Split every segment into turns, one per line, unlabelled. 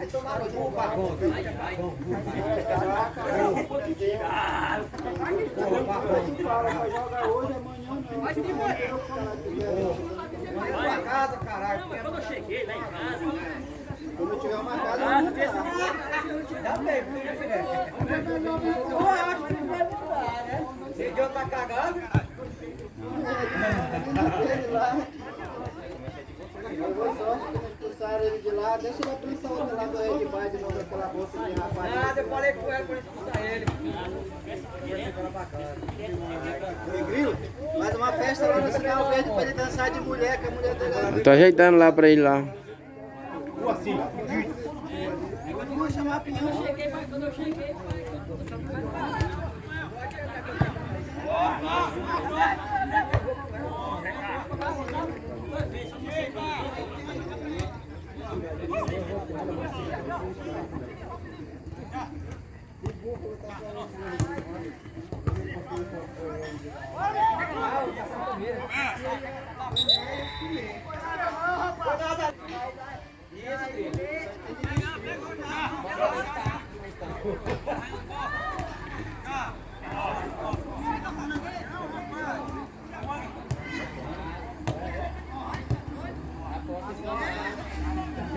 Aí tomaram o cu pra conta. Vai pra
casa, caralho. Quando eu cheguei lá em casa,
Quando eu tiver uma casa, ah, eu vou
mudar. Dá tempo, né?
Eu
acho que vai mudar, né? Se Diogo tá cagando,
Ele lá. Eu vou sorte que não expulsaram ele de lá. Deixa ele aprensar outra lá do Red Bar de novo, aquela bolsa de rapaz. nada, eu falei com ele
pra ele escutar ele.
Oi, Grilo, faz uma festa lá no Sinal Verde pra ele dançar de mulher, que a mulher dele Tô
ajeitando lá pra ele lá.
Vou chamar a pinhão. quando eu cheguei, Tá.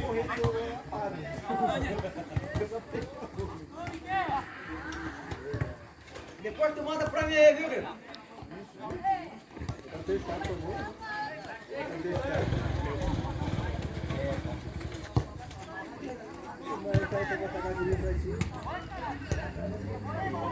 Correr de ouro é
a
parede.
Depois tu manda pra mim aí, viu, Grilo?
Vai, vai, vai, vai, vai, vai, vai, vai, vai, vai, vai, vai, vai,